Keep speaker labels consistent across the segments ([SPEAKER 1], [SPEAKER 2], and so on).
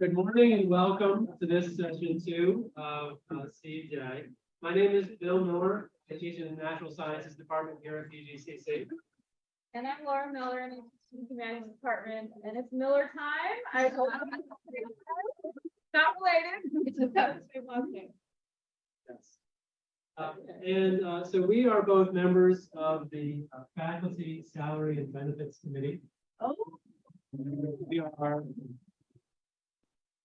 [SPEAKER 1] Good morning and welcome to this session two of uh, CJ. My name is Bill Miller. I teach in the Natural Sciences Department here at PGCC.
[SPEAKER 2] And I'm Laura Miller in the Humanities Department, and it's Miller time. I hope. Not related. It's just got the same last name.
[SPEAKER 1] Yes. Uh, And uh, so we are both members of the uh, Faculty Salary and Benefits Committee.
[SPEAKER 2] Oh.
[SPEAKER 1] We are.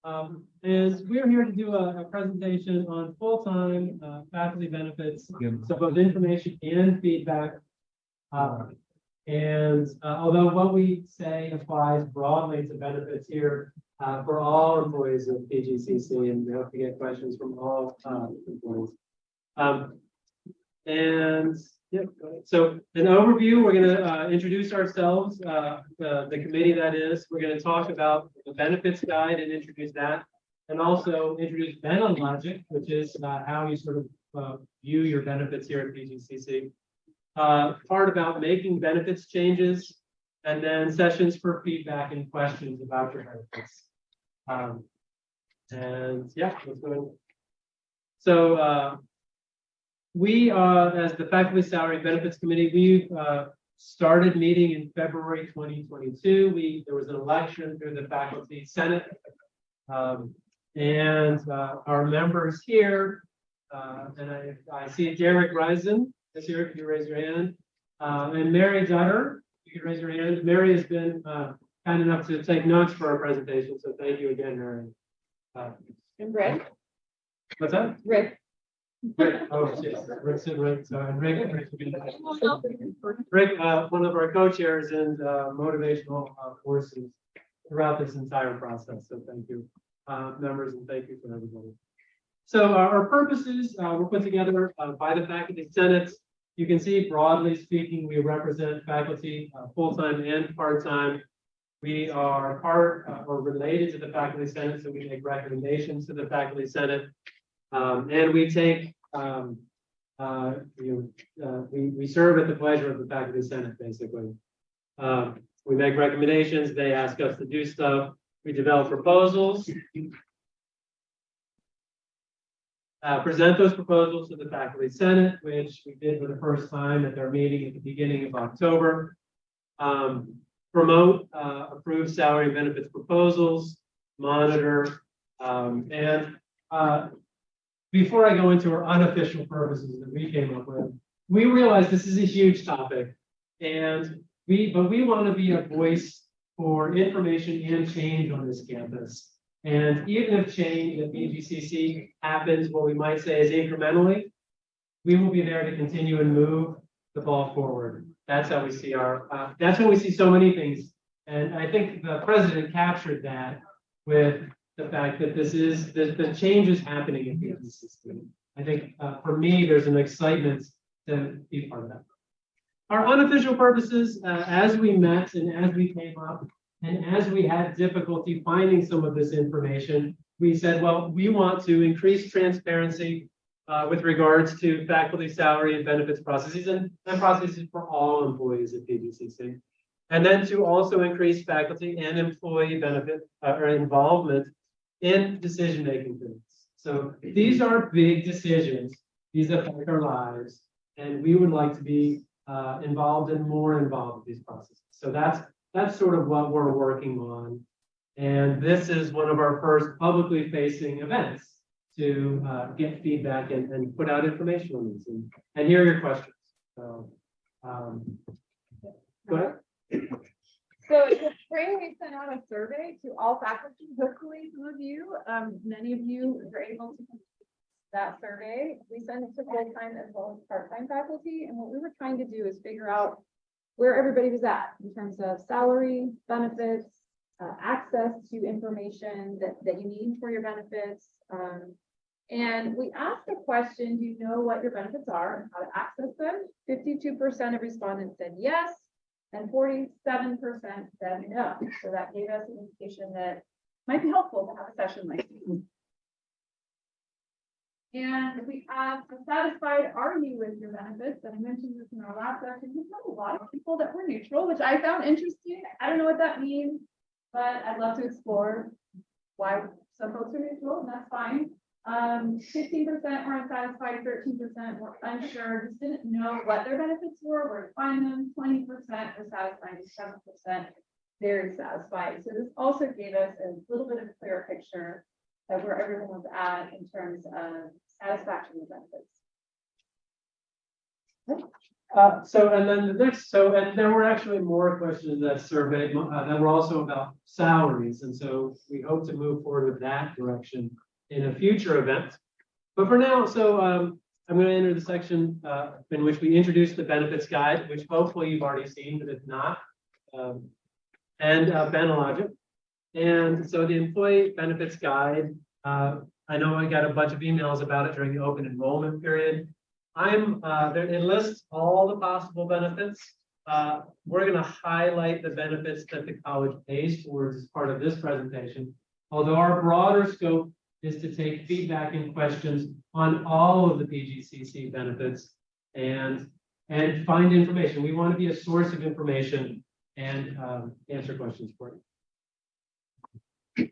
[SPEAKER 1] Um, and we're here to do a, a presentation on full-time, uh, faculty benefits, so both information and feedback. Uh, and, uh, although what we say applies broadly to benefits here, uh, for all employees of PGCC, and we hope to get questions from all, uh, employees. Um, and, yeah, so an overview, we're gonna, uh, introduce ourselves, uh, the, the committee that is, we're gonna talk about the benefits guide and introduce that. And also introduce Benelogic, which is, uh, how you sort of, uh, view your benefits here at PGCC. Uh, part about making benefits changes, and then sessions for feedback and questions about your benefits. Um, and yeah, let's go. ahead. So, uh, we, uh, as the Faculty Salary Benefits Committee, we, uh, started meeting in February twenty twenty-two. We, there was an election through the Faculty Senate. Um, and, uh, our members here, uh, and I, I see Derek Risen is here, if you raise your hand. Uh, and Mary Jutter, you can raise your hand. Mary has been, uh, kind enough to take notes for our presentation, so thank you again, Mary. Uh,
[SPEAKER 2] And Rick,
[SPEAKER 1] what's that?
[SPEAKER 2] Rick.
[SPEAKER 1] Rick, oh, yes, Rick's Rick, so Rick, Rick, uh, one of our co-chairs and, uh, motivational, uh, forces throughout this entire process, so thank you, uh, members, and thank you for everybody. So uh, our purposes, uh, were put together, uh, by the faculty senate. You can see broadly speaking, we represent faculty, uh, full-time and part-time. We are part, or related to the faculty senate, so we make recommendations to the faculty senate. Um, and we take, um, uh, you, uh, we, we serve at the pleasure of the faculty senate, basically. Um, we make recommendations, they ask us to do stuff, we develop proposals. Uh, present those proposals to the faculty senate, which we did for the first time at their meeting at the beginning of October. Um, promote, uh, approve salary benefits proposals, monitor, um, and, uh, before I go into our unofficial purposes that we came up with, we realize this is a huge topic. And we, but we want to be a voice for information and change on this campus. And even if change at PGCC happens, what we might say is incrementally, we will be there to continue and move the ball forward. That's how we see our, uh, that's how we see so many things. And I think the president captured that with the fact that this is, the, the change is happening in PGCC. I think, uh, for me, there's an excitement to be part of that. Our unofficial purposes, uh, as we met and as we came up, and as we had difficulty finding some of this information, we said, well, we want to increase transparency uh, with regards to faculty salary and benefits processes and, and processes for all employees at PGCC. And then to also increase faculty and employee benefit uh, or involvement in decision-making things. So these are big decisions. These affect our lives. And we would like to be uh, involved and more involved in these processes. So that's that's sort of what we're working on. And this is one of our first publicly facing events to uh, get feedback and, and put out information on these and, and hear your questions. So, um, go ahead.
[SPEAKER 2] So spring, we sent out a survey to all faculty, hopefully some of you, um, many of you were able to complete that survey. We sent it to full-time as well as part-time faculty, and what we were trying to do is figure out where everybody was at in terms of salary, benefits, uh, access to information that, that you need for your benefits. Um, and we asked the question, do you know what your benefits are and how to access them? Fifty-two percent of respondents said yes, and forty-seven percent said no. So that gave us an indication that might be helpful to have a session like this. And we have a satisfied are you with your benefits, and I mentioned this in our last session, we have a lot of people that were neutral, which I found interesting. I don't know what that means. But I'd love to explore why some folks are neutral, and that's fine. Um, fifteen percent were unsatisfied, thirteen percent were unsure, just didn't know what their benefits were, where to find them, twenty percent were satisfied, seven percent very satisfied. So this also gave us a little bit of a clearer picture of where everyone was at in terms of satisfaction with benefits.
[SPEAKER 1] Uh, so, and then the next, so, and there were actually more questions in that survey uh, that were also about salaries, and so we hope to move forward with that direction in a future event. But for now, so, um, I'm gonna enter the section, uh, in which we introduce the benefits guide, which hopefully you've already seen, but if not, um, and, uh, Benelogic. And so the employee benefits guide, uh, I know I got a bunch of emails about it during the open enrollment period. I'm, uh, there, it lists all the possible benefits. Uh, we're gonna highlight the benefits that the college pays towards as part of this presentation. Although our broader scope is to take feedback and questions on all of the PGCC benefits and, and find information. We want to be a source of information and, um, answer questions for you.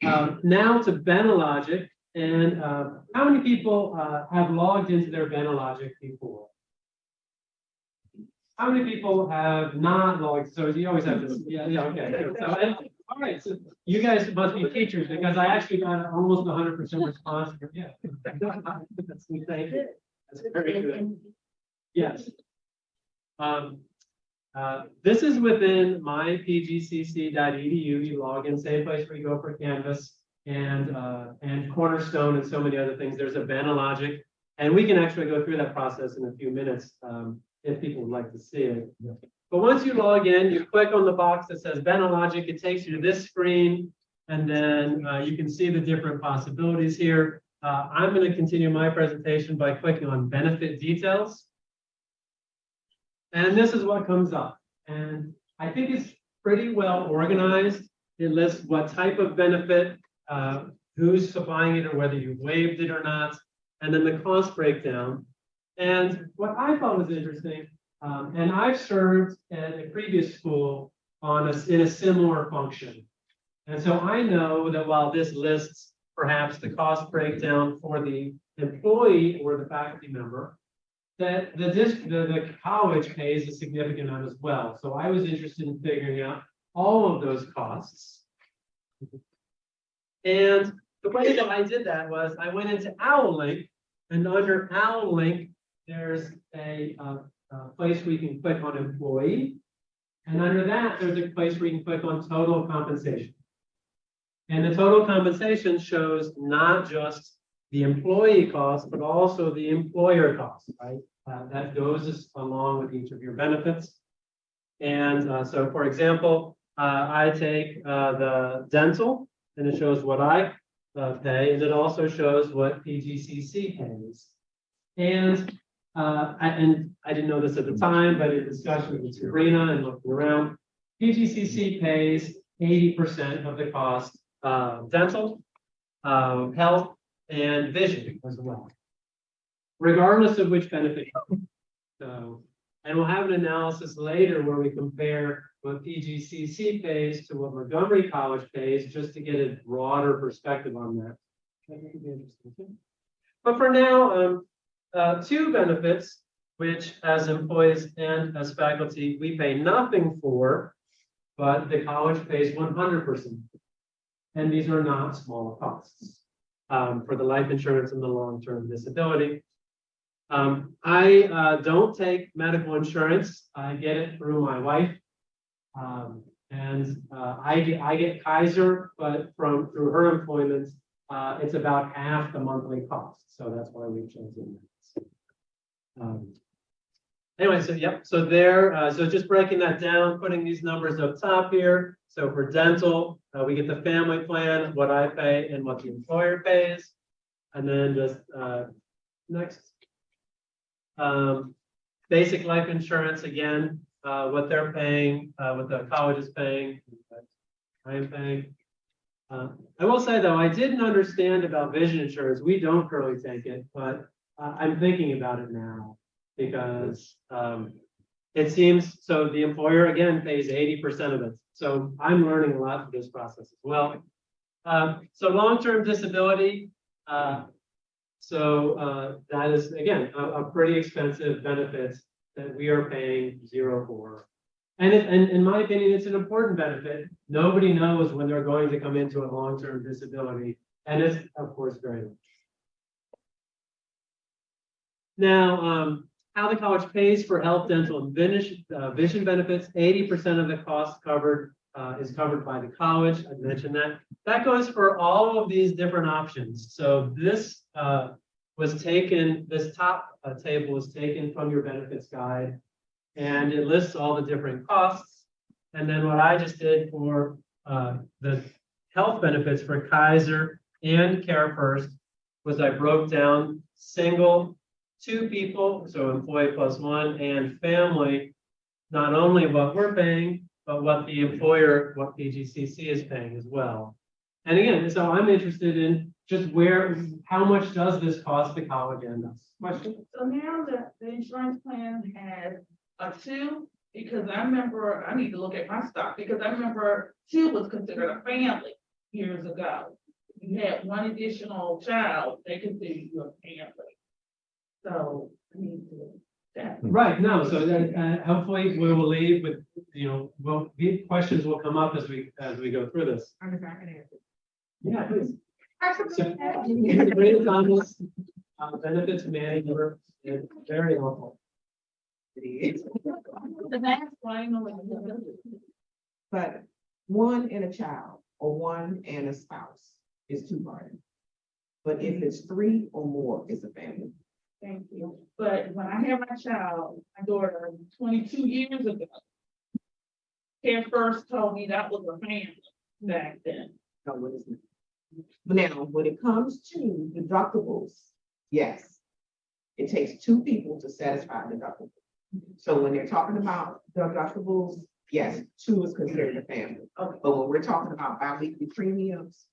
[SPEAKER 1] Um, now to Benelogic. And uh, how many people uh, have logged into their Benelogic before? How many people have not logged? So you always have this. Yeah, yeah, okay. So, and, all right, so you guys must be teachers because I actually got almost hundred percent response. for- Yeah. That's thank you. That's very good. Yes. Um, uh, this is within mypgcc.edu. You log in, same place where you go for Canvas and, uh, and Cornerstone and so many other things. There's a Benelogic. And we can actually go through that process in a few minutes, um, if people would like to see it. But once you log in, you click on the box that says Benelogic, it takes you to this screen. And then, uh, you can see the different possibilities here. Uh, I'm going to continue my presentation by clicking on benefit details. And this is what comes up. And I think it's pretty well organized. It lists what type of benefit, uh, who's supplying it or whether you waived it or not, and then the cost breakdown. And what I thought was interesting, um, and I've served at a previous school on a, in a similar function. And so I know that while this lists perhaps the cost breakdown for the employee or the faculty member, that the the, the college pays a significant amount as well. So I was interested in figuring out all of those costs. And the way that I did that was I went into OwlLink and under OwlLink, there's a, uh, uh, place where you can click on employee. And under that, there's a place where you can click on total compensation. And the total compensation shows not just the employee cost, but also the employer cost, right? Uh, that goes along with each of your benefits. And uh, so, for example, uh, I take uh, the dental and it shows what I uh, pay, and it also shows what PGCC pays. And uh, and I didn't know this at the time, but in discussion with Sabrina and looking around, PGCC pays eighty percent of the cost of dental, uh, health, and vision as well. Regardless of which benefit. So, and we'll have an analysis later where we compare what PGCC pays to what Montgomery College pays, just to get a broader perspective on that. But for now, um, uh, two benefits, which as employees and as faculty, we pay nothing for, but the college pays one hundred percent. And these are not small costs um, for the life insurance and the long-term disability. Um, I, uh, don't take medical insurance. I get it through my wife. Um, and, uh, I get, I get Kaiser, but from, through her employment, uh, it's about half the monthly cost. So that's why we've chosen that. Um, Anyway, so yep, so there, uh, so just breaking that down, putting these numbers up top here. So for dental, uh, we get the family plan, what I pay and what the employer pays. And then just, uh, next. Um, basic life insurance, again, uh, what they're paying, uh, what the college is paying. I am paying. Uh, I will say though, I didn't understand about vision insurance. We don't currently take it, but I'm thinking about it now because, um, it seems, so the employer again pays eighty percent of it. So I'm learning a lot through this process as well. Um, so long-term disability, uh, so, uh, that is, again, a, a pretty expensive benefit that we are paying zero for. And it, and in my opinion, it's an important benefit. Nobody knows when they're going to come into a long-term disability, and it's, of course, very. much. Now, um, how the college pays for health, dental, and vision, uh, vision benefits, eighty percent of the cost covered, uh, is covered by the college. I mentioned that. That goes for all of these different options. So this, uh, was taken, this top, uh, table was taken from your benefits guide. And it lists all the different costs. And then what I just did for, uh, the health benefits for Kaiser and CareFirst was I broke down single, two people, so employee plus one, and family, not only what we're paying, but what the employer, what PGCC is paying as well. And again, so I'm interested in just where, how much does this cost the college and us?
[SPEAKER 3] Question. So now the, the insurance plan has a two, because I remember, I need to look at my stock, because I remember two was considered a family years ago. You had one additional child, they consider you a family. So, I need to, that,
[SPEAKER 1] Right, no, so then, uh, hopefully we will leave with, you know, well, the questions will come up as we, as we go through this.
[SPEAKER 3] I'm not gonna answer.
[SPEAKER 1] Yeah, please. So, Sabrina Thomas, uh, benefits manager, is very helpful.
[SPEAKER 3] The next one, no,
[SPEAKER 4] But one and a child or one and a spouse is two party. But if it's three or more, it's a family.
[SPEAKER 3] Thank you. But when I had my child, my daughter, twenty-two years ago. CareFirst told me that was a family back then.
[SPEAKER 4] No, what is it? Now, when it comes to deductibles, yes. It takes two people to satisfy deductible. So when they're talking about deductibles, yes, two is considered a family.
[SPEAKER 3] Okay.
[SPEAKER 4] But when we're talking about biweekly premiums,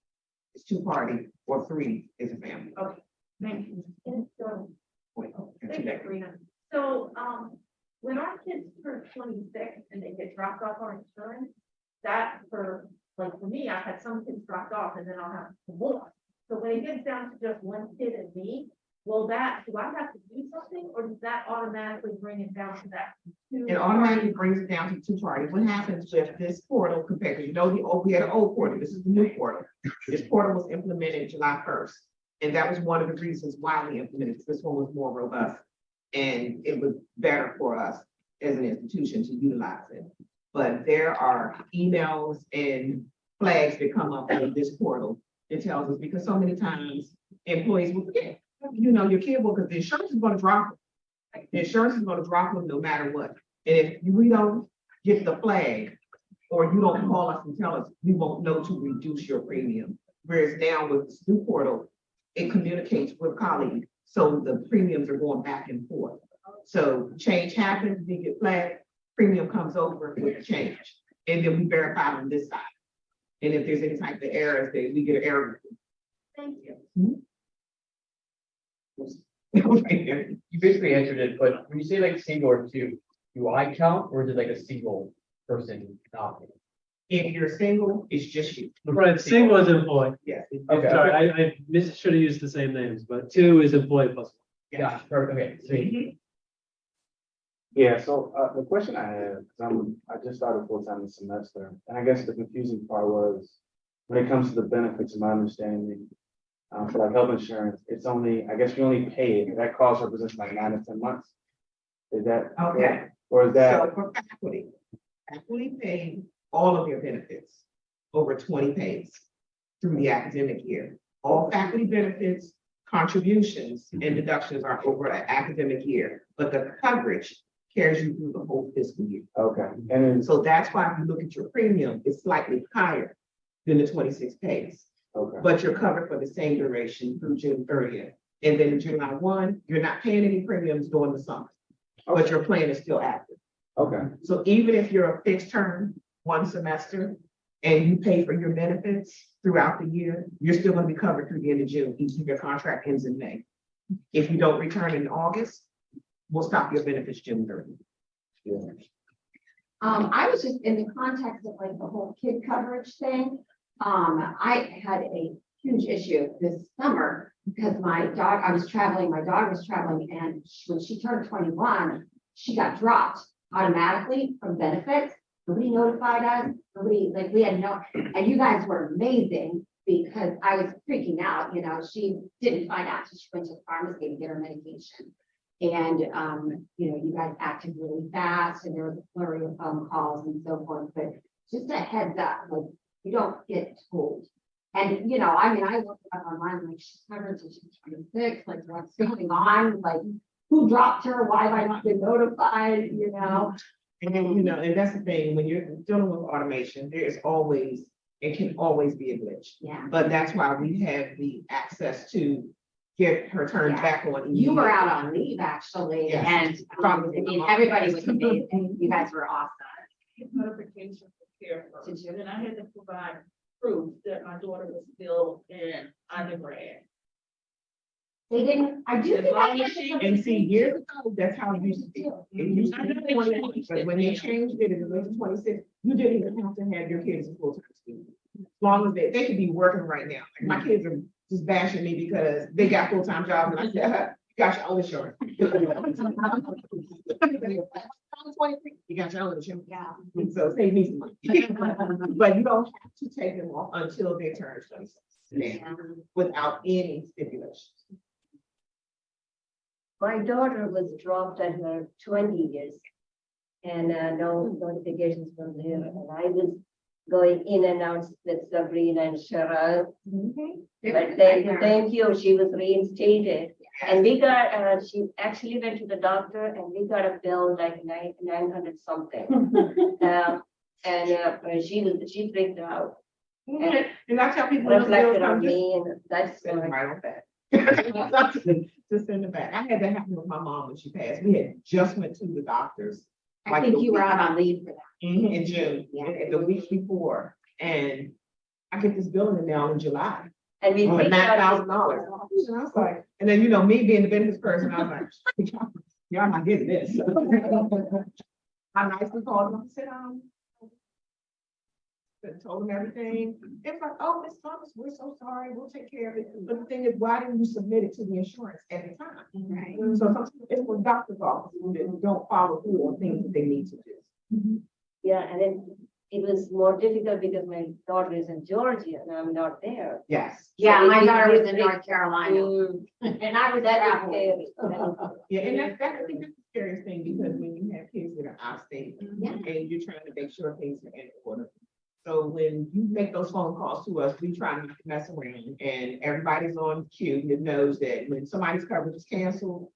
[SPEAKER 4] it's two party or three is a family. Okay.
[SPEAKER 3] Thank you.
[SPEAKER 5] Thank you, Karina. So, um, when our kids turn twenty-six and they get dropped off on insurance, that for, like, for me, I had some kids dropped off and then I'll have more. So when it gets down to just one kid and me, will that, do I have to do something or does that automatically bring it down to that? two?
[SPEAKER 4] It automatically brings it down to two parties. What happens with this portal compared, to you know, the old, we had an old portal, this is the new portal. This portal was implemented July first. And that was one of the reasons why we implemented, this one was more robust. And it was better for us as an institution to utilize it. But there are emails and flags that come up in this portal. It tells us, because so many times employees will forget, you know, your kid will, because the insurance is gonna drop them. the insurance is gonna drop them no matter what. And if we don't get the flag, or you don't call us and tell us, we won't know to reduce your premium. Whereas now with this new portal, it communicates with colleagues, so the premiums are going back and forth. So change happens, we get flat, premium comes over with the change, and then we verify on this side. And if there's any type of errors, then we get an error.
[SPEAKER 5] Thank you. Hmm?
[SPEAKER 4] report.
[SPEAKER 6] You basically answered it, but when you say like single or two, do I count or is it like a single person nominated?
[SPEAKER 4] If you're single, it's just you.
[SPEAKER 1] Right, single is employee.
[SPEAKER 4] Yes.
[SPEAKER 6] Okay.
[SPEAKER 1] Sorry, I, I mis- should have used the same names, but two is employee plus.
[SPEAKER 6] Yeah, perfect, okay, sweet.
[SPEAKER 7] Yeah, so uh, the question I have, 'cause I'm, I just started full-time this semester, and I guess the confusing part was when it comes to the benefits, of my understanding, uh, for like health insurance, it's only, I guess you only pay it, that cost represents like nine to ten months. Is that?
[SPEAKER 4] Okay.
[SPEAKER 7] Or is that,
[SPEAKER 4] So for faculty, faculty pay all of your benefits over twenty pays through the academic year. All faculty benefits, contributions and mm-hmm. deductions are over an academic year, but the coverage carries you through the whole fiscal year.
[SPEAKER 7] okay, and
[SPEAKER 4] So that's why if you look at your premium, it's slightly higher than the twenty-six pays.
[SPEAKER 7] okay,
[SPEAKER 4] But you're covered for the same duration through June thirtieth. And then July one, you're not paying any premiums during the summer, but your plan is still active.
[SPEAKER 7] okay,
[SPEAKER 4] So even if you're a fixed term, one semester, and you pay for your benefits throughout the year, you're still gonna be covered through the end of June, even if your contract ends in May. If you don't return in August, we'll stop your benefits June thirty.
[SPEAKER 8] Um, I was just in the context of like the whole kid coverage thing. Um, I had a huge issue this summer because my dog, I was traveling, my dog was traveling and sh- when she turned twenty-one, she got dropped automatically from benefits. Nobody notified us, nobody, like, we had no, and you guys were amazing because I was freaking out, you know, she didn't find out, till she went to the pharmacy to get her medication. And, um, you know, you guys acted really fast and there was a flurry of phone calls and so forth, but just a heads up, like, you don't get told. And, you know, I mean, I looked up online, like, she's covered till she's twenty-six, like, what's going on? Like, who dropped her? Why have I not been notified, you know?
[SPEAKER 4] And then, you know, and that's the thing, when you're dealing with automation, there is always, it can always be a glitch.
[SPEAKER 8] Yeah,
[SPEAKER 4] But that's why we have the access to get her turned
[SPEAKER 8] Yeah.
[SPEAKER 4] back on.
[SPEAKER 8] you were out on leave, actually,
[SPEAKER 4] Yes.
[SPEAKER 8] and, um, I mean, everybody was amazing. You guys were awesome.
[SPEAKER 3] Get Notification for care first,
[SPEAKER 8] Did you?
[SPEAKER 3] and I had to provide proof that my daughter was still in undergrad.
[SPEAKER 8] They didn't, I do
[SPEAKER 3] As
[SPEAKER 8] think I
[SPEAKER 3] long
[SPEAKER 8] had
[SPEAKER 3] she-
[SPEAKER 4] And see, years ago, that's how it used to be. It used to be 21, but when they changed it, it was twenty-six, you didn't even have to have your kids in full-time school. As long as they, they could be working right now. Like my kids are just bashing me because they got full-time jobs and I said, "Uh, you got your own insurance. You got your own insurance.
[SPEAKER 8] Yeah.
[SPEAKER 4] So save me some money. But you don't have to take them off until they turn twenty-six now, without any stipulations.
[SPEAKER 9] My daughter was dropped at her twenty years. And uh, no notifications from her, and I was going in and out with Sabrina and Cheryl. But then, thank you, she was reinstated. And we got, uh, she actually went to the doctor and we got a bill like nine, nine hundred something. Um, and uh, she was, she freaked out,
[SPEAKER 4] Okay, and I tell people.
[SPEAKER 9] reflected on me and that's
[SPEAKER 4] Send it
[SPEAKER 9] why.
[SPEAKER 4] right on back. Just send it back. I had that happen with my mom when she passed. We had just went to the doctors.
[SPEAKER 8] I
[SPEAKER 4] like
[SPEAKER 8] think
[SPEAKER 4] the
[SPEAKER 8] you were out on leave for that.
[SPEAKER 4] In June,
[SPEAKER 8] Yeah.
[SPEAKER 4] and the week before, and I get this bill in the mail in July,
[SPEAKER 9] And we
[SPEAKER 4] for
[SPEAKER 9] freaked
[SPEAKER 4] nine thousand dollars. And I was like, and then, you know, me being the business person, I was like, y'all not getting this. I nicely called them, and said, um. And Told them everything. They was like, oh, Miss Thomas, we're so sorry, we'll take care of it. But the thing is, why didn't you submit it to the insurance at the time?
[SPEAKER 8] Right.
[SPEAKER 4] So sometimes it's for doctor's offices that don't follow through on things that they need to do.
[SPEAKER 9] Yeah, and it, it was more difficult because my daughter is in Georgia and I'm not there.
[SPEAKER 4] Yes.
[SPEAKER 8] Yeah, my daughter
[SPEAKER 9] it-
[SPEAKER 8] was in North Carolina
[SPEAKER 9] Mm,
[SPEAKER 8] and I was
[SPEAKER 9] That is
[SPEAKER 8] traveling.
[SPEAKER 9] scary.
[SPEAKER 4] Yeah, and that's, that's, I think that's the scariest thing, because when you have kids that are out of state,
[SPEAKER 8] Yeah.
[SPEAKER 4] and you're trying to make sure things are in order. So when you make those phone calls to us, we try not to mess around, and everybody's on cue that knows that when somebody's coverage is canceled,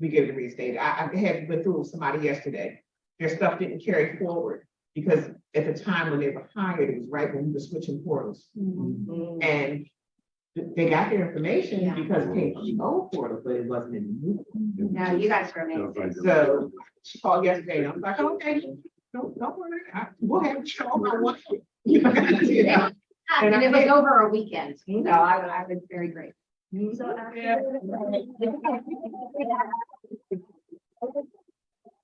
[SPEAKER 4] we get it reinstated. I, I had went through with somebody yesterday, their stuff didn't carry forward, because at the time when they were hired, it was right when we were switching portals.
[SPEAKER 9] mm.
[SPEAKER 4] And they got their information
[SPEAKER 8] Yeah.
[SPEAKER 4] because it came from the old portal, but it wasn't in the new. one.
[SPEAKER 8] No, you guys were amazing.
[SPEAKER 4] So she called yesterday and I was like, okay, don't, don't worry, I, we'll have you show my one. You know,
[SPEAKER 8] And it was over a weekend, so. I, I was very grateful.
[SPEAKER 9] So after.
[SPEAKER 4] Yeah.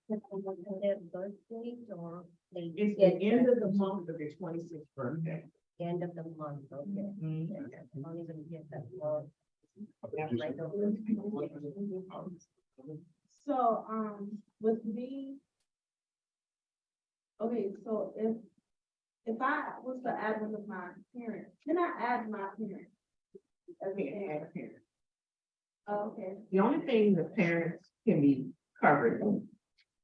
[SPEAKER 9] Their birthday or they
[SPEAKER 4] It's
[SPEAKER 9] get
[SPEAKER 4] the end of the month of their twenty-sixth birthday.
[SPEAKER 9] end of the month, okay.
[SPEAKER 4] Mhm.
[SPEAKER 9] I'm only gonna get that for.
[SPEAKER 2] So, um, with me. Okay, so if, if I was to add one of my parents, can I add my parents? As a parent?
[SPEAKER 4] have parents.
[SPEAKER 2] Oh, Okay,
[SPEAKER 4] The only thing the parents can be covered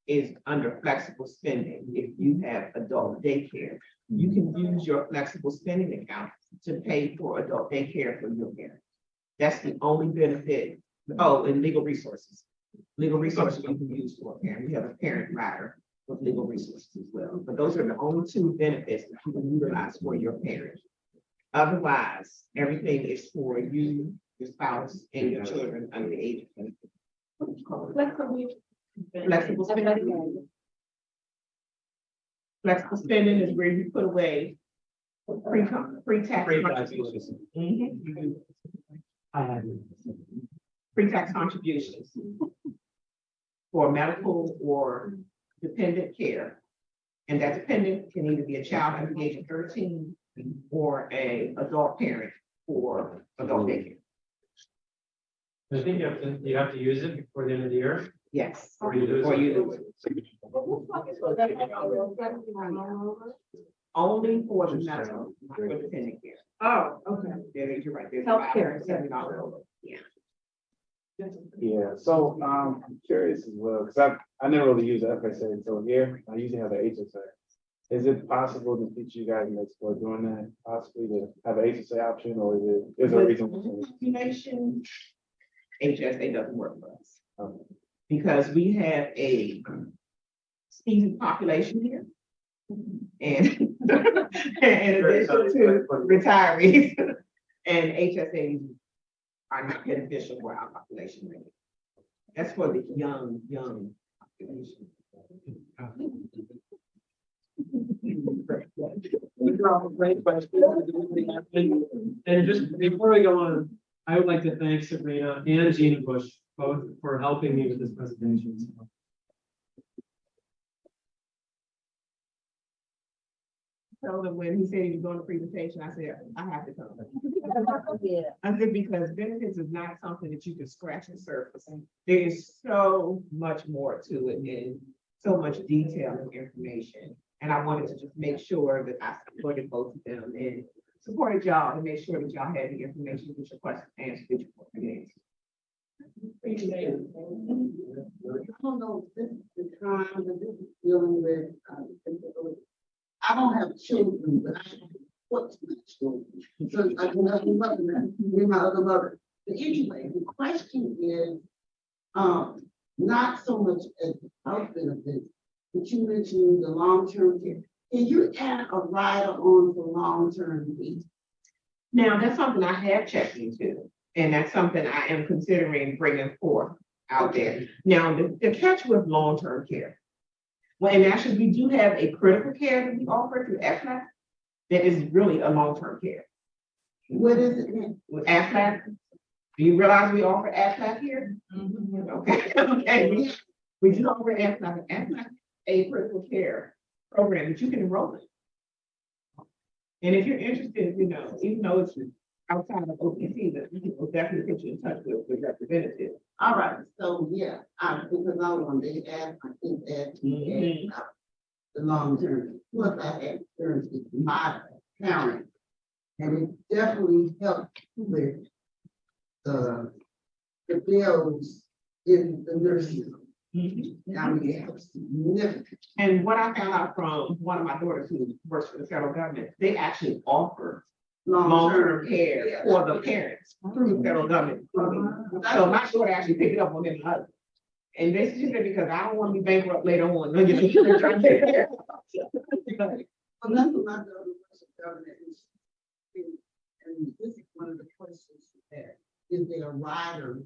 [SPEAKER 4] is under flexible spending. If you have adult daycare, you can use your flexible spending account to pay for adult daycare for your parents. That's the only benefit. Oh, and legal resources. Legal resources you can use for a parent. We have a parent rider with legal resources as well. But those are the only two benefits that you can utilize for your parents. Otherwise, everything is for you, your spouse, and your children under the age of twenty.
[SPEAKER 2] flexible,
[SPEAKER 4] Flexible spending. Flexible spending is where you put away pre, pre-tax.
[SPEAKER 1] Pre-tax
[SPEAKER 4] contributions.
[SPEAKER 1] I had.
[SPEAKER 4] pre-tax contributions for medical or dependent care. And that dependent can either be a child under the age of thirteen or a adult parent for adult daycare.
[SPEAKER 1] I think you have to, you have to use it before the end of the year,
[SPEAKER 4] Yes.
[SPEAKER 1] or you lose
[SPEAKER 4] Or
[SPEAKER 1] it.
[SPEAKER 4] you lose it. Only for the medical, not for dependent care.
[SPEAKER 5] Oh, okay.
[SPEAKER 4] Yeah, you're right. there's
[SPEAKER 5] Healthcare,
[SPEAKER 4] about Seven dollars. Yeah.
[SPEAKER 7] Yeah, so, um, I'm curious as well, because I, I never really use the FSA until here, I usually have an HSA. Is it possible to teach you guys and explore doing that, possibly to have an HSA option, or is it, is there a reason?
[SPEAKER 4] Population, HSA doesn't work for us.
[SPEAKER 7] Okay.
[SPEAKER 4] Because we have a seasoned population here. And in addition to retirees, and HSAs are not beneficial for our population. That's for the young, young population.
[SPEAKER 1] And just before we go on, I would like to thank Sabrina and Gina Bush both for helping me with this presentation.
[SPEAKER 4] So that when he said he was going to presentation, I said, I have to come.
[SPEAKER 9] Yeah.
[SPEAKER 4] I said, because benefits is not something that you can scratch the surface. There is so much more to it and so much detail and information. And I wanted to just make sure that I supported both of them and supported y'all and make sure that y'all had the information with your questions answered. that you wanted
[SPEAKER 10] I don't know, this is the time that this is dealing with, um, disability. I don't have children, but I have what's my children. So I can have a mother, me, my other mother. But anyway, the question is, um, not so much as health benefits, but you mentioned the long-term care. Can you add a rider on for long-term care?
[SPEAKER 4] Now, that's something I have checked into, and that's something I am considering bringing forth out there. Now, the, the catch with long-term care. Well, and actually, we do have a critical care that we offer through AFLAC that is really a long-term care.
[SPEAKER 10] What is it?
[SPEAKER 4] With AFLAC, do you realize we offer AFLAC here? Mm-hmm. Okay, okay, we- we do offer AFLAC, AFLAC, a critical care program that you can enroll in. And if you're interested, you know, even though it's outside of OPC, that we can definitely put you in touch with the representative.
[SPEAKER 10] All right, so, yeah, I, because I was on the app, I think that.
[SPEAKER 4] Mhm.
[SPEAKER 10] The long term, plus I had experience with my parents. And it definitely helped with. The, the bills in the nursing. home. I mean, it helps significantly.
[SPEAKER 4] And what I found out from one of my daughters who works for the federal government, they actually offer long-term care for the parents through the federal government. So my daughter actually picked it up on them. uh, And this is because I don't want to be bankrupt later on. you know, trying to take care of myself.
[SPEAKER 10] Well, that's what my daughter was government. and she- And this is one of the questions there, is there a rider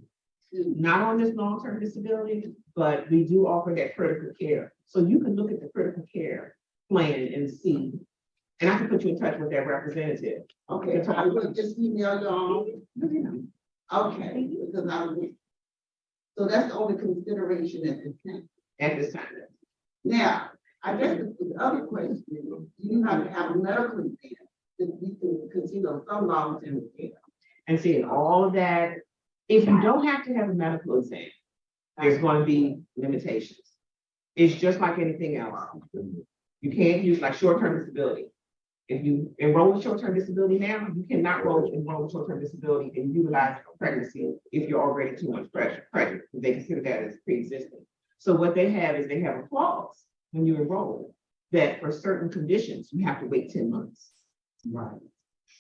[SPEAKER 10] to
[SPEAKER 4] Not on this long-term disability, but we do offer that critical care. So you can look at the critical care plan and see. And I can put you in touch with that representative.
[SPEAKER 10] Okay, I would just email y'all, okay, because I. So that's the only consideration at this time.
[SPEAKER 4] At this time.
[SPEAKER 10] Now, I guess the the other question is, do you have to have a medical exam that we can consider some long-term care.
[SPEAKER 4] and seeing all of that. If you don't have to have a medical exam, there's going to be limitations. It's just like anything else. You can't use like short-term disability. If you enroll in short-term disability now, you cannot enroll, enroll in short-term disability and utilize pregnancy if you're already too much pressure, pregnant. They consider that as pre-existing. So what they have is they have a clause when you enroll that for certain conditions, you have to wait ten months.
[SPEAKER 10] Right.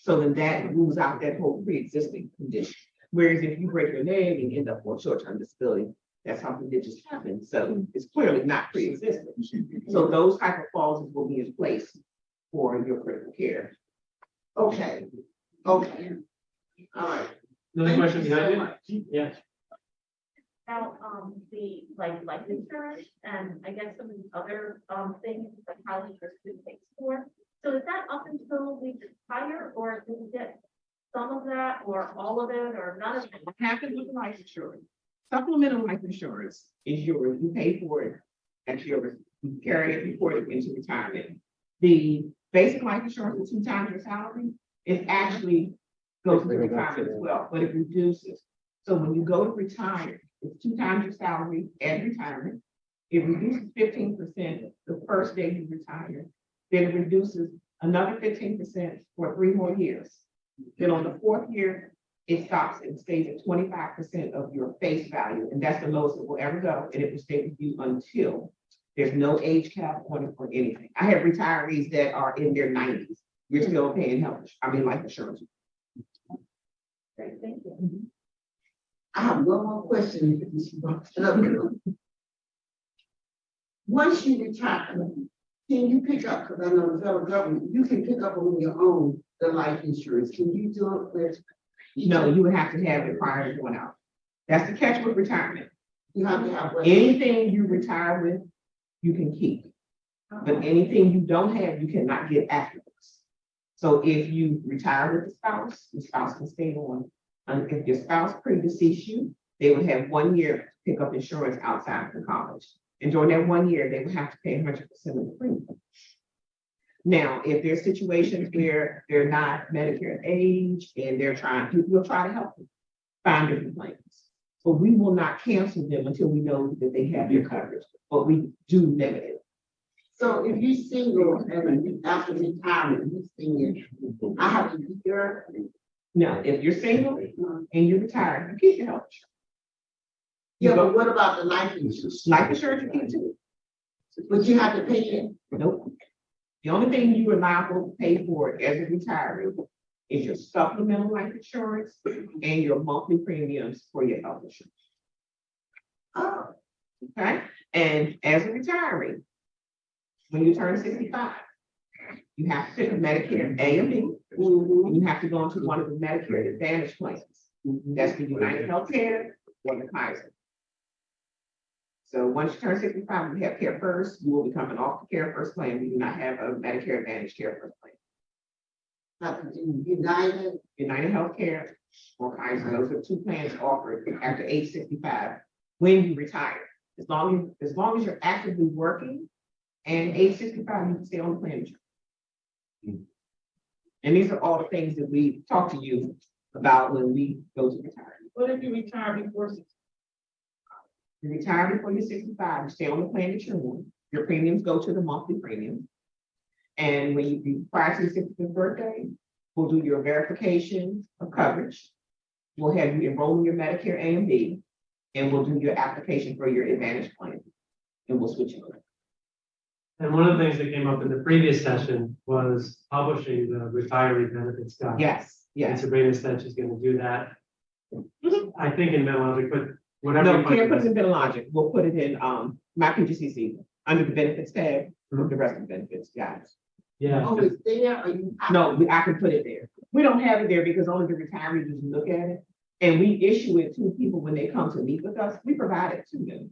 [SPEAKER 4] So then that rules out that whole pre-existing condition. Whereas if you break your leg and end up on short-term disability, that's something that just happened. So it's clearly not pre-existing. So those type of clauses will be in place for your critical care.
[SPEAKER 10] Okay, okay. All right.
[SPEAKER 1] Another
[SPEAKER 10] Thank
[SPEAKER 1] question
[SPEAKER 10] you so
[SPEAKER 1] behind
[SPEAKER 10] much.
[SPEAKER 1] it? Yes.
[SPEAKER 5] Now, um, the, like, life insurance and I guess some of the other, um, things that college or student pays for. So is that up until we retire or do we get some of that that or all of it or none of it?
[SPEAKER 4] What happens with the life insurance? Supplemental life insurance is yours, you pay for it, that's yours, you carry it before it into retirement. The basic life insurance is two times your salary, it actually goes to retirement as well, but it reduces. So when you go to retire, it's two times your salary at retirement. It reduces fifteen percent the first day you retire, then it reduces another fifteen percent for three more years. Then on the fourth year, it stops and stays at twenty-five percent of your face value, and that's the lowest it will ever go, and it will stay with you until there's no age cap on it or anything. I have retirees that are in their nineties, you're still paying health, I mean, life insurance.
[SPEAKER 5] Great, thank you.
[SPEAKER 10] I have one more question. Once you retire, can you pick up, because I know the federal government, you can pick up on your own the life insurance. Can you do it with?
[SPEAKER 4] No, you would have to have it prior to going out. That's the catch with retirement.
[SPEAKER 10] You have to have. what?
[SPEAKER 4] Anything you retire with, you can keep. But anything you don't have, you cannot get afterwards. So if you retire with the spouse, the spouse can stay on. And if your spouse predeceased you, they would have one year to pick up insurance outside of the college. And during that one year, they would have to pay hundred percent of the premium. Now, if there's situations where they're not Medicare age and they're trying, we'll try to help them find different plans. But we will not cancel them until we know that they have your coverage, but we do limit it.
[SPEAKER 10] So if you're single and you- after retirement, you senior, I have to be your.
[SPEAKER 4] Now, if you're single and you're retired, you keep your health. insurance.
[SPEAKER 10] Yeah, but what about the life insurance?
[SPEAKER 4] Life insurance, you keep too.
[SPEAKER 10] But you have to pay it.
[SPEAKER 4] Nope. The only thing you are liable to pay for as a retiree is your supplemental life insurance and your monthly premiums for your health insurance.
[SPEAKER 10] Oh,
[SPEAKER 4] Okay, and as a retiree, when you turn sixty-five, you have to pick a Medicare A and B, and you have to go into one of the Medicare Advantage plans. That's the United Healthcare or the Kaiser. So once you turn sixty-five, you have CareFirst, you will become an off the CareFirst plan. We do not have a Medicare Advantage CareFirst plan.
[SPEAKER 10] Have to do United,
[SPEAKER 4] United Healthcare or Kaiser, those are two plans offered after age sixty-five when you retire. As long as, as long as you're actively working and age sixty-five, you can stay on the plan. Hmm. And these are all the things that we talk to you about when we go to retirement.
[SPEAKER 3] What if you retire before sixty?
[SPEAKER 4] You retire before you're sixty-five, you stay on the plan that you're on, your premiums go to the monthly premium. And when you, be prior to your sixtieth birthday, we'll do your verification of coverage. We'll have you enroll in your Medicare A and B, and we'll do your application for your Advantage plan. And we'll switch you over.
[SPEAKER 1] And one of the things that came up in the previous session was publishing the retiree benefits guide.
[SPEAKER 4] Yes,
[SPEAKER 1] And
[SPEAKER 4] yes.
[SPEAKER 1] Sabrina said she's gonna do that. I think in Medlogic, but whatever.
[SPEAKER 4] No, can't put it in Benelogic, we'll put it in, um, my PGCC, under the benefits tab, with the rest of the benefits, guys.
[SPEAKER 1] Yeah,
[SPEAKER 10] oh, it's there, or you?
[SPEAKER 4] No, we- I can put it there. We don't have it there because only the retirees just look at it. And we issue it to people when they come to meet with us. We provide it to them.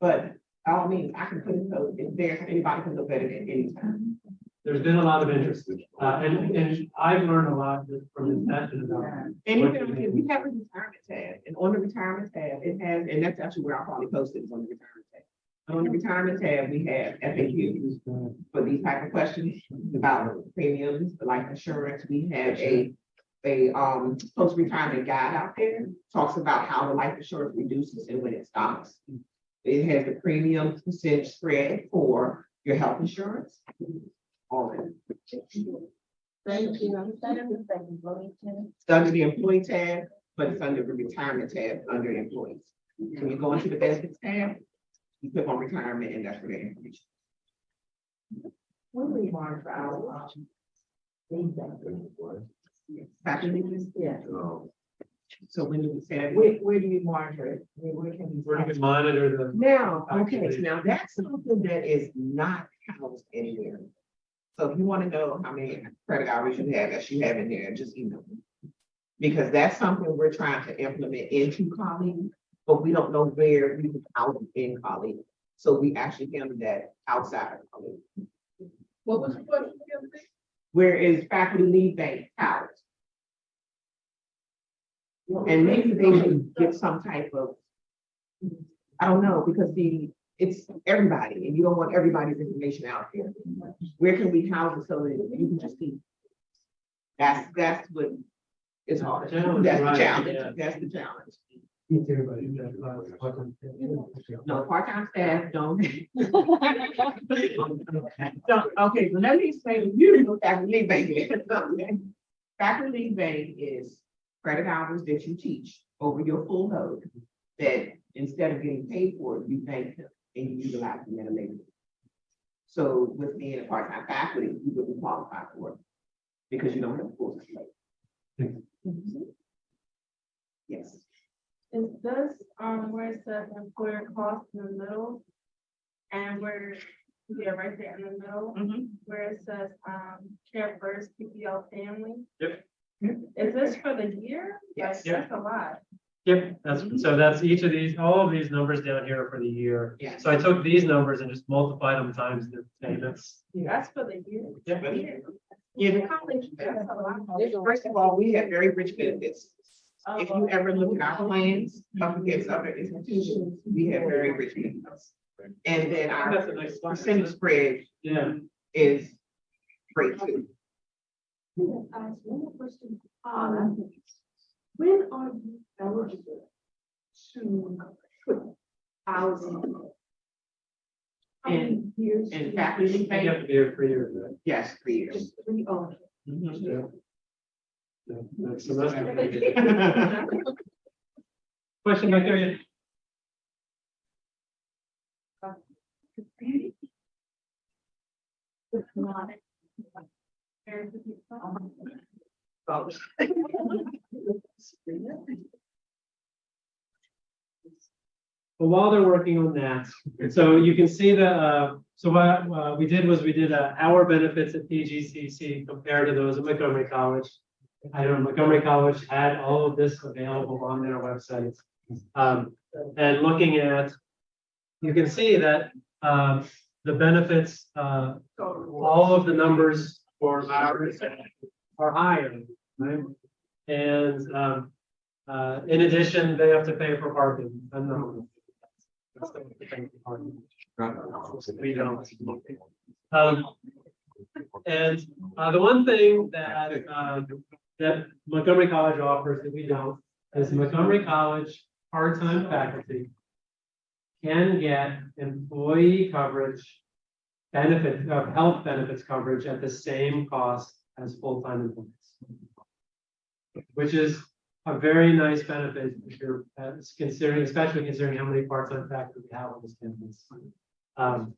[SPEAKER 4] But by all means, I can put it so it's there, so anybody can look at it at any time.
[SPEAKER 1] there's been a lot of interest, uh, and, and I've learned a lot just from this session about.
[SPEAKER 4] And even, we have a retirement tab, and on the retirement tab, it has, and that's actually where I'll probably post it, is on the retirement tab. On the retirement tab, we have FAQs for these type of questions about premiums, life insurance. We have a, a, um, post-retirement guide out there, talks about how the life insurance reduces and when it stops. It has the premium percentage spread for your health insurance. All of it.
[SPEAKER 10] Thank you.
[SPEAKER 4] It's under the employee tab, but it's under the retirement tab, under employees. When you go into the benefits tab, you click on retirement and that's where the information.
[SPEAKER 5] When we monitor our, um,
[SPEAKER 4] Faculty,
[SPEAKER 5] Yeah.
[SPEAKER 4] so when do we say that?
[SPEAKER 5] Where, where do you monitor it? Where, where can we?
[SPEAKER 1] We're gonna monitor the,
[SPEAKER 4] Now, okay, so now that's something that is not housed anywhere. So if you want to know how many credit hours you have, that you have in there, just email me. Because that's something we're trying to implement into Colleague, but we don't know where we can out in Colleague. So we actually handle that outside of Colleague.
[SPEAKER 3] What was the question? again, please?
[SPEAKER 4] Where is faculty lead bank housed? And maybe they should get some type of, I don't know, because the, it's everybody, and you don't want everybody's information out there. Where can we house it so that you can just see? That's, that's what is hard. That's the
[SPEAKER 1] Challenge, That's
[SPEAKER 4] the
[SPEAKER 1] right, yeah.
[SPEAKER 4] challenge, that's the challenge. No, part-time staff don't. Don't, okay, so let me explain, you know, faculty leave bank is. Faculty leave bank is credit hours that you teach over your full load. That instead of getting paid for it, you bank them and you utilize them at a later. date. So with being a part-time faculty, you wouldn't qualify for it. Because you don't have a full slate. Yes.
[SPEAKER 2] Is this, um, where it says employer cost in the middle? And where, yeah, right there in the middle, where it says, um, CareFirst, PPL family?
[SPEAKER 1] Yep.
[SPEAKER 2] Is this for the year?
[SPEAKER 4] Yes.
[SPEAKER 2] Like, That's a lot.
[SPEAKER 1] Yep, that's, so that's each of these, all of these numbers down here are for the year.
[SPEAKER 4] Yes.
[SPEAKER 1] So I took these numbers and just multiplied them times the payments.
[SPEAKER 2] That's for the year.
[SPEAKER 1] Yeah.
[SPEAKER 4] Yeah, the college, first of all, we have very rich benefits. If you ever look at our plans up against other institutions, we have very rich benefits. And then
[SPEAKER 1] That's a
[SPEAKER 4] our
[SPEAKER 1] nice.
[SPEAKER 4] percentage spread
[SPEAKER 1] Yeah,
[SPEAKER 4] is great too.
[SPEAKER 5] One more question. Um, when are you eligible to put housing? How many years?
[SPEAKER 4] And faculty
[SPEAKER 1] you
[SPEAKER 4] bank,
[SPEAKER 1] have to be here for years. right?
[SPEAKER 4] yes, three years.
[SPEAKER 5] Just three, oh.
[SPEAKER 4] Mhm.
[SPEAKER 1] Yeah. Yeah, that's semester. Question back there,
[SPEAKER 5] It's not.
[SPEAKER 1] But while they're working on that, so you can see the, uh, so what, uh, we did was we did, uh, our benefits at PGCC compared to those at Montgomery College. I don't know Montgomery College had all of this available on their website. Um, and looking at, you can see that, um, the benefits, uh, all of the numbers for are higher, right? And, um, uh, in addition, they have to pay for parking. I'm not- that's the thing for parking. We don't. Um, and, uh, the one thing that, um, that Montgomery College offers that we don't, is Montgomery College part-time faculty can get employee coverage, benefit, uh, health benefits coverage at the same cost as full-time employees. Which is a very nice benefit if you're uh, considering, especially considering how many part-time faculty we have on this campus. Um,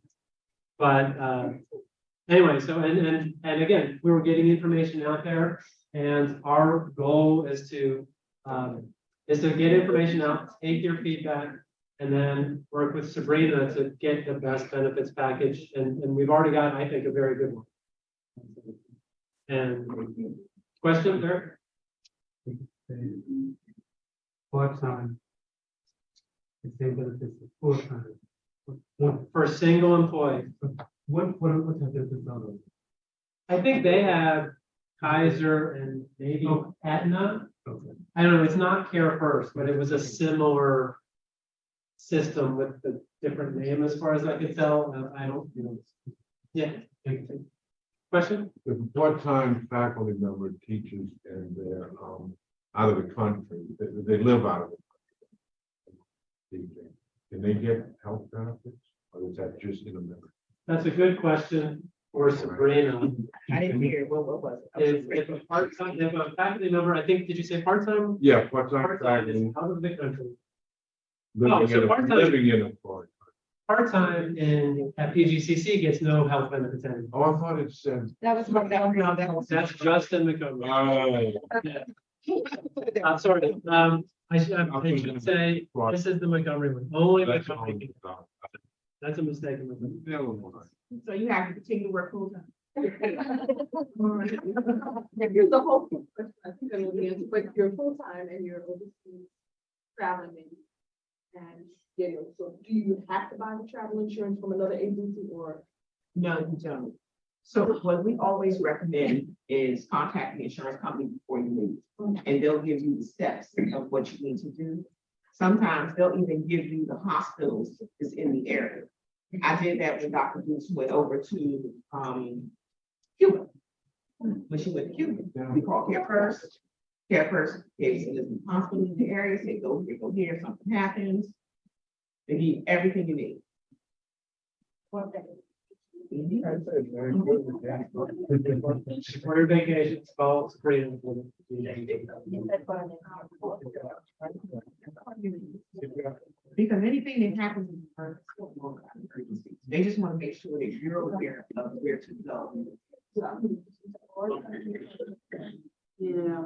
[SPEAKER 1] but, uh, anyway, so, and, and, and again, we were getting information out there. And our goal is to, um, is to get information out, take your feedback. And then work with Sabrina to get the best benefits package, and, and we've already got, I think, a very good one. And question there? Part-time. The same benefits, full-time. For single employee. What, what, what type of benefits I think they have Kaiser and maybe Aetna. I don't know, it's not CareFirst, but it was a similar system with the different name as far as I could tell. Uh, I don't, you know. Yeah. Question?
[SPEAKER 11] If part-time faculty member teaches and they're, um, out of the country, they, they live out of the country. Can they get health benefits, or is that just in America?
[SPEAKER 1] That's a good question for Sabrina.
[SPEAKER 4] I didn't hear, what, what was it?
[SPEAKER 1] If, if a part-time, if a faculty member, I think, did you say part-time?
[SPEAKER 11] Yeah, part-time
[SPEAKER 1] Part-time
[SPEAKER 11] faculty
[SPEAKER 1] is out of the country.
[SPEAKER 11] living
[SPEAKER 1] so
[SPEAKER 11] in a,
[SPEAKER 1] part-time-
[SPEAKER 11] living in a part.
[SPEAKER 1] Part-time in, at PGCC gets no health benefits anymore.
[SPEAKER 11] Oh, I thought it said.
[SPEAKER 4] That was, that was, no, that was.
[SPEAKER 1] That's just in Montgomery.
[SPEAKER 11] Oh,
[SPEAKER 1] I'm sorry, um, I should, I should say, this is the Montgomery one, only
[SPEAKER 11] that's
[SPEAKER 1] Montgomery.
[SPEAKER 11] all.
[SPEAKER 1] That's a mistake. in Montgomery.
[SPEAKER 11] Never mind.
[SPEAKER 4] So you have to continue to work full time.
[SPEAKER 2] Here's the whole question, I think I'm looking into, but you're full-time and you're overseas traveling and. And, you know, so do you have to buy the travel insurance from another agency or?
[SPEAKER 4] No, you don't. So what we always recommend is contact the insurance company before you leave. And they'll give you the steps of what you need to do. Sometimes they'll even give you the hospitals that's in the area. I did that when Dr. Bruce went over to, um, Cuba. When she went to Cuba, we called CareFirst. Care First gave us a list of in the area, said, go here, go here, something happens. They give you everything you need.
[SPEAKER 1] Order vacations, calls, freedom.
[SPEAKER 4] Because anything that happens in the emergency, will go out of emergency. they just want to make sure that you're aware of where to go.
[SPEAKER 3] Yeah.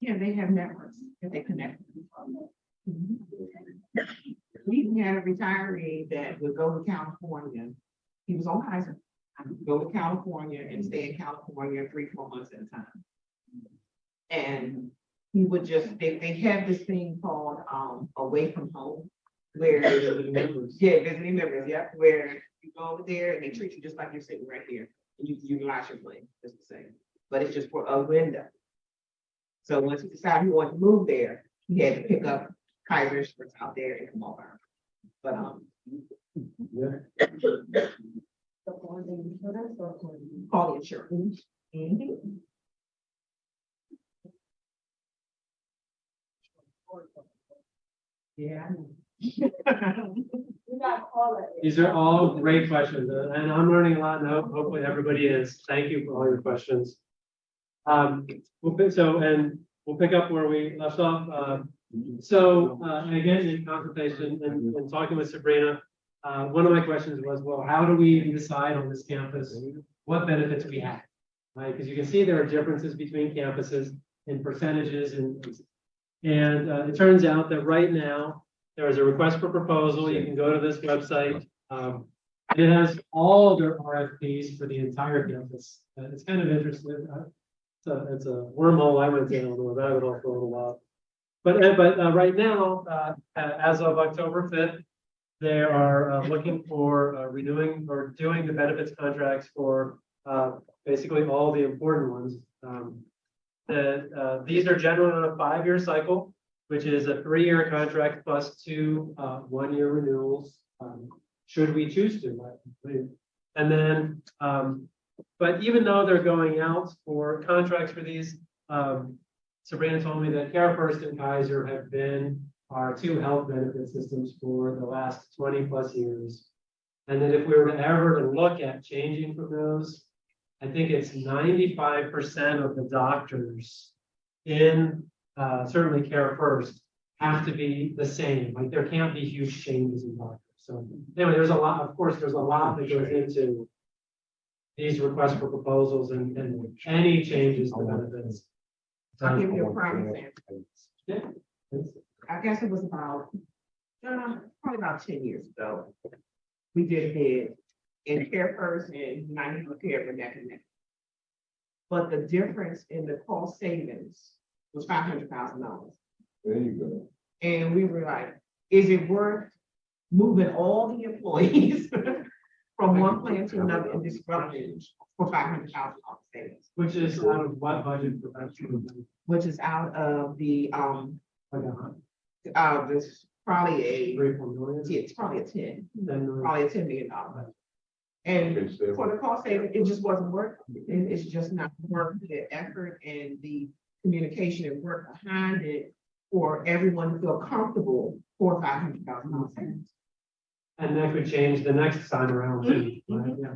[SPEAKER 4] Yeah, they have networks that they connect. Mm-hmm. We even had a retiree that would go to California. He was on Kaiser. Go to California and stay in California three, four months at a time. And he would just, they, they have this thing called, um, away from home. Where, yeah, visiting members, yeah, where you go over there and they treat you just like you're sitting right here. And you utilize your plane, just the same, but it's just for a window. So once he decided he wanted to move there, he had to pick up Kaiser's for out there and come over. But, um, call the insurance. Mhm. Yeah.
[SPEAKER 1] These are all great questions, and I'm learning a lot, and hope- hopefully everybody is. Thank you for all your questions. Um, we'll pick, so, and we'll pick up where we left off. Uh, so, uh, again, in consultation and, and talking with Sabrina, uh, one of my questions was, well, how do we decide on this campus what benefits we have? Right, because you can see there are differences between campuses in percentages and, and, uh, it turns out that right now, there is a request for proposal. You can go to this website. Um, and it has all their RFPs for the entire campus. Uh, it's kind of interesting. Uh, It's a, it's a wormhole I went down a rabbit hole for a little while. But, uh, but, uh, right now, uh, as of October fifth, they are, uh, looking for, uh, renewing or doing the benefits contracts for, uh, basically all the important ones. Um, uh, these are generally on a five-year cycle which is a three-year contract plus two, uh, one-year renewals, um, should we choose to. And then, um, but even though they're going out for contracts for these, um, Sabrina told me that CareFirst and Kaiser have been our two health benefit systems for the last twenty plus years. And that if we were to ever to look at changing from those, I think it's ninety-five percent of the doctors in uh, certainly CareFirst, have to be the same, like there can't be huge changes in doctors. So anyway, there's a lot, of course, there's a lot that goes into these requests for proposals and, and any changes to benefits.
[SPEAKER 4] I'll give you a prime example.
[SPEAKER 1] Yeah.
[SPEAKER 4] I guess it was about, uh, probably about ten years ago. We did a bid in CareFirst and United Care for neck and neck. But the difference in the cost savings was five hundred thousand dollars.
[SPEAKER 11] There you go.
[SPEAKER 4] And we were like, is it worth moving all the employees from one plan to another and disrupting for five hundred thousand dollars savings?
[SPEAKER 1] Which is out of what budget for that?
[SPEAKER 4] Which is out of the, um,
[SPEAKER 1] Like a hundred,
[SPEAKER 4] uh, this probably a,
[SPEAKER 1] three, four million?
[SPEAKER 4] it's probably a ten,
[SPEAKER 1] Then,
[SPEAKER 4] probably a ten million dollar budget. And for the cost saving, it just wasn't worth, it, it's just not worth the effort and the communication and work behind it for everyone to feel comfortable for five hundred thousand dollars.
[SPEAKER 1] And that could change the next time around too, right? yeah.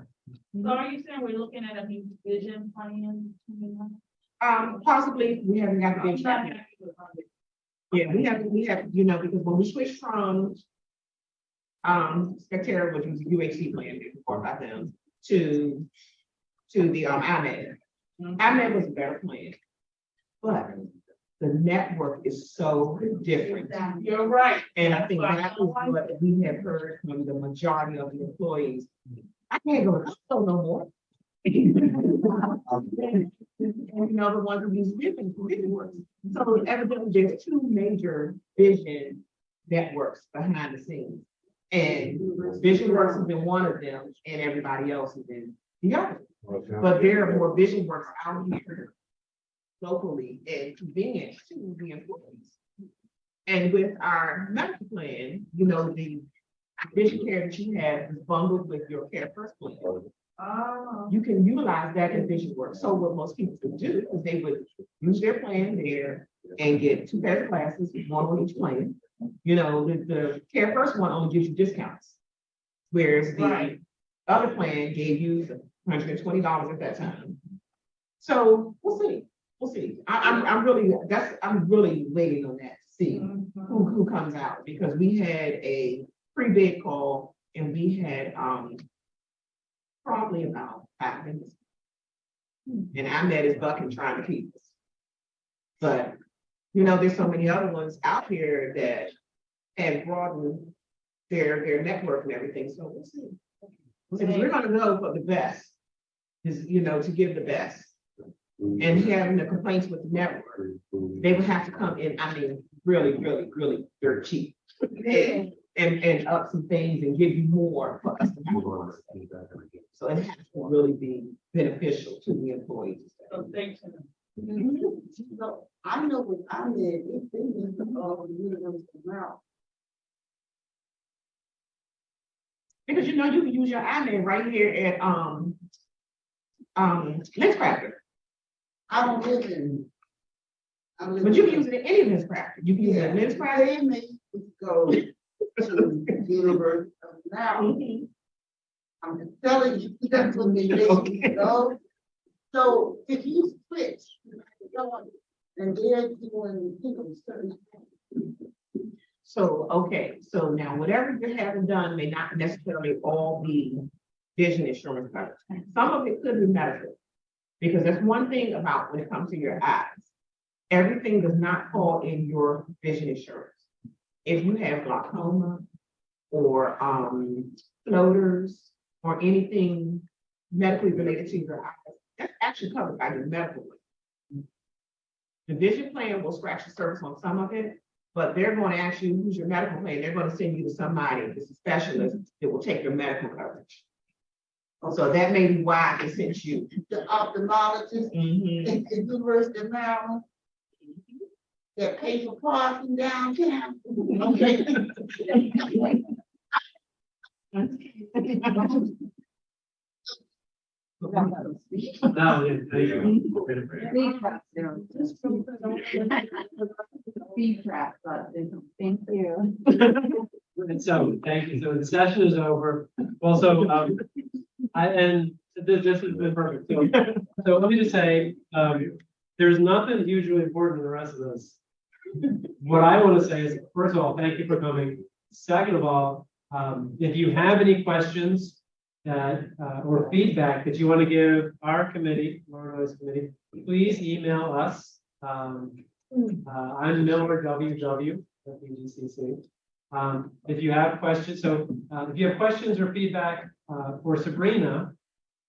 [SPEAKER 3] So are you saying we're looking at a new vision plan?
[SPEAKER 4] Um, possibly, we haven't got the
[SPEAKER 3] I'm
[SPEAKER 4] bid
[SPEAKER 3] not
[SPEAKER 4] yet.
[SPEAKER 3] happy with it.
[SPEAKER 4] Yeah, we have, we have, you know, because when we switched from um, Spectera, which was a UHC plan before by them, to, to the, um, EyeMed. EyeMed was a better plan. But the network is so different.
[SPEAKER 3] You're right.
[SPEAKER 4] And I think that is what we have heard from the majority of the employees. I can't go, to hospital no more. And, you know, the ones who use vision works. So evidently, there's two major vision networks behind the scenes. And Visionworks has been one of them, and everybody else has been Yeah, but there are more Visionworks out here locally and convenient to the employees. And with our medical plan, you know, the vision care that you have is bundled with your CareFirst plan.
[SPEAKER 3] Oh.
[SPEAKER 4] You can utilize that in vision work. So what most people would do is they would use their plan there and get two pairs of glasses, one on each plan. You know, the, the CareFirst one only gives you discounts. Whereas the
[SPEAKER 3] Right.
[SPEAKER 4] other plan gave you hundred and twenty dollars at that time. So we'll see, we'll see. I, I'm, I'm really, that's, I'm really waiting on that to see who, who comes out, because we had a pre-bid call and we had, um, probably about five minutes. And I met his buck and trying to keep us. But, you know, there's so many other ones out here that have broadened their, their network and everything, so we'll see. And we're gonna go for the best, is, you know, to give the best. And having the complaints with the network, they would have to come in, I mean, really, really, really dirt cheap. And, and, and up some things and give you more for us to have. So it has to really be beneficial to the employees.
[SPEAKER 3] So thanks.
[SPEAKER 10] So I know what I did, it's been in all the University of
[SPEAKER 4] Because you know, you can use your iPad right here at, um, um, Lenscrafters,
[SPEAKER 10] I don't live in. I live
[SPEAKER 4] but you
[SPEAKER 10] in-
[SPEAKER 4] can use it in any Lenscrafters. You can use it in
[SPEAKER 10] Yeah,
[SPEAKER 4] Lenscrafters.
[SPEAKER 10] they make us go to the University of Maryland. I'm just telling you, that's what they make
[SPEAKER 4] Okay.
[SPEAKER 10] you go. So if you switch, and they're doing, you know, certain.
[SPEAKER 4] So, okay, so now whatever you're having done may not necessarily all be vision insurance coverage. Some of it could be medical. Because that's one thing about when it comes to your eyes. Everything does not fall in your vision insurance. If you have glaucoma or um floaters or anything medically related to your eyes, that's actually covered by your medical. plan. The vision plan will scratch the surface on some of it, but they're going to ask you, who's your medical plan? They're going to send you to somebody, that's a specialist, that will take your medical coverage. So that may be why they sent you.
[SPEAKER 10] The ophthalmologist
[SPEAKER 4] Mhm.
[SPEAKER 10] in the University of Maryland. That pay for parking downtown. Okay.
[SPEAKER 1] Thank you. And so, thank you. So the session is over. Also, um, I, and this, this has been perfect. So, so let me just say, um, there's nothing hugely important in the rest of this. What I want to say is, first of all, thank you for coming. Second of all, um, if you have any questions that, uh, or feedback that you want to give our committee, Laura Noyes Committee, please email us. Um, uh, I'm Miller WW at PGCC. Um, if you have questions, so, uh, if you have questions or feedback, uh, for Sabrina.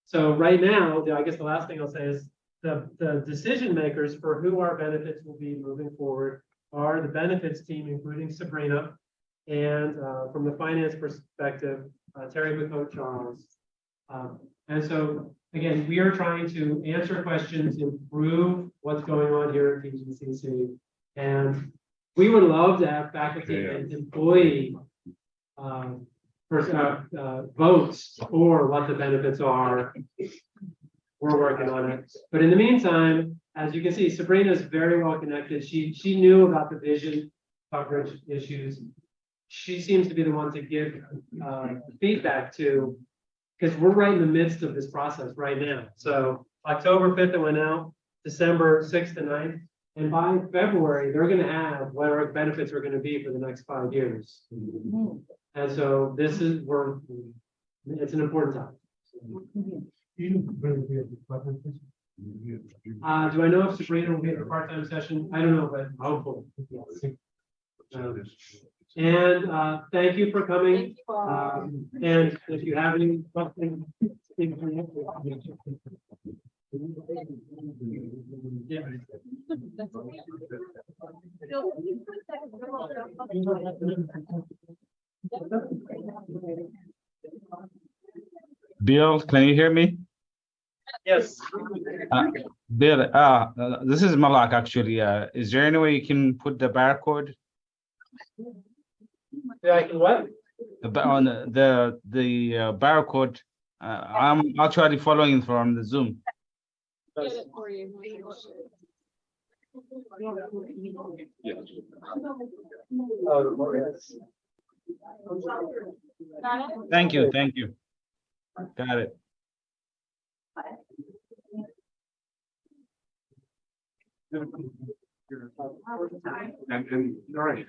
[SPEAKER 1] So right now, I guess the last thing I'll say is the, the decision makers for who our benefits will be moving forward are the benefits team, including Sabrina. And, uh, from the finance perspective, uh, Terry McCoach Charles. Um, and so, again, we are trying to answer questions, improve what's going on here at PGCC. And we would love to have faculty and employee um, first, uh, uh, votes for what the benefits are. We're working on it. But in the meantime, as you can see, Sabrina is very well connected. She, she knew about the vision coverage issues. She seems to be the one to give, uh, feedback to, because we're right in the midst of this process right now. So October fifth, it went out, December sixth and 9th. And by February, they're gonna have what our benefits are gonna be for the next five years. And so this is, we're, it's an important time. Uh, do I know if Sabrina will be at the part-time session? I don't know, but hopefully. yes. Um, And, uh, thank you for coming. Um, and if you have any questions. please bring it up. Yeah.
[SPEAKER 12] Bill, can you hear me?
[SPEAKER 1] Yes.
[SPEAKER 12] Bill, uh, uh, this is Malak, actually. Uh, is there any way you can put the barcode
[SPEAKER 1] Yeah, I can what?
[SPEAKER 12] the on the, the, the uh, barcode? Uh, I'm actually following from the Zoom.
[SPEAKER 2] Get it for you.
[SPEAKER 1] Oh, yes.
[SPEAKER 12] Thank you, thank you. Got it.
[SPEAKER 11] And, and, all right.